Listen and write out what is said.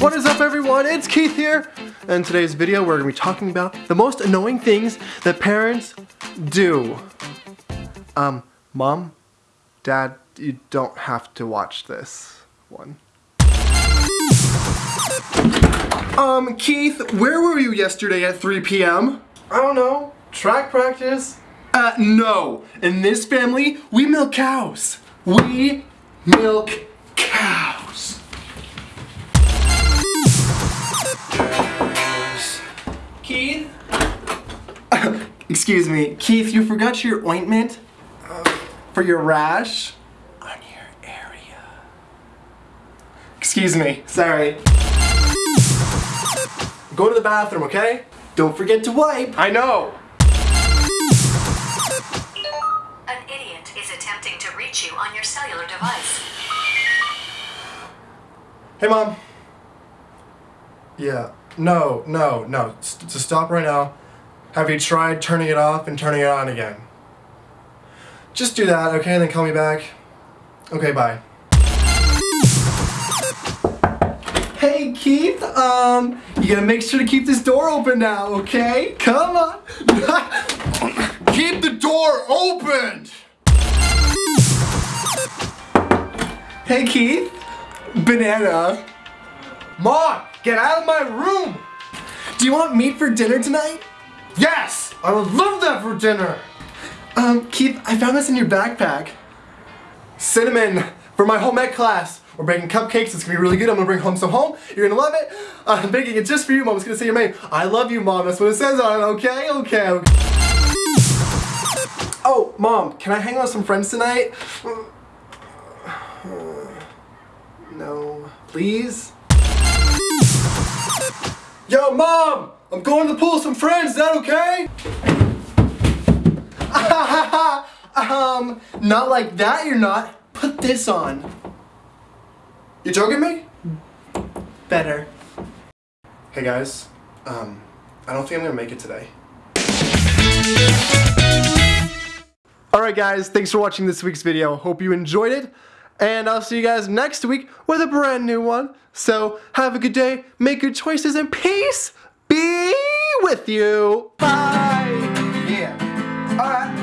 What is up everyone? It's Keith here. And today's video we're to be talking about the most annoying things that parents do. Um, mom, dad, you don't have to watch this one. Um, Keith, where were you yesterday at 3 p.m.? I don't know. Track practice? Uh, no. In this family, we milk cows. We milk cows. Excuse me. Keith, you forgot your ointment uh, for your rash on your area. Excuse me. Sorry. Go to the bathroom, okay? Don't forget to wipe. I know. An idiot is attempting to reach you on your cellular device. Hey, Mom. Yeah. No, no, no. S to stop right now. Have you tried turning it off and turning it on again? Just do that, okay? And then call me back. Okay, bye. Hey, Keith. Um, you gotta make sure to keep this door open now, okay? Come on. keep the door opened! Hey, Keith. Banana. Ma, get out of my room! Do you want meat for dinner tonight? Yes! I would love that for dinner! Um, Keith, I found this in your backpack. Cinnamon for my home ec class. We're baking cupcakes, it's gonna be really good. I'm gonna bring home some home. You're gonna love it. Uh, I'm baking it just for you, Mom. It's gonna say your name. I love you, Mom. That's what it says on it, okay? Okay, okay. Oh, Mom, can I hang out with some friends tonight? No. Please? Yo, Mom! I'm going to the pool with some friends, is that okay? um, not like that you're not. Put this on. You joking me? Better. Hey guys, um, I don't think I'm gonna make it today. Alright guys, thanks for watching this week's video. Hope you enjoyed it. And I'll see you guys next week with a brand new one. So have a good day, make good choices, and peace be with you. Bye. Yeah. All right.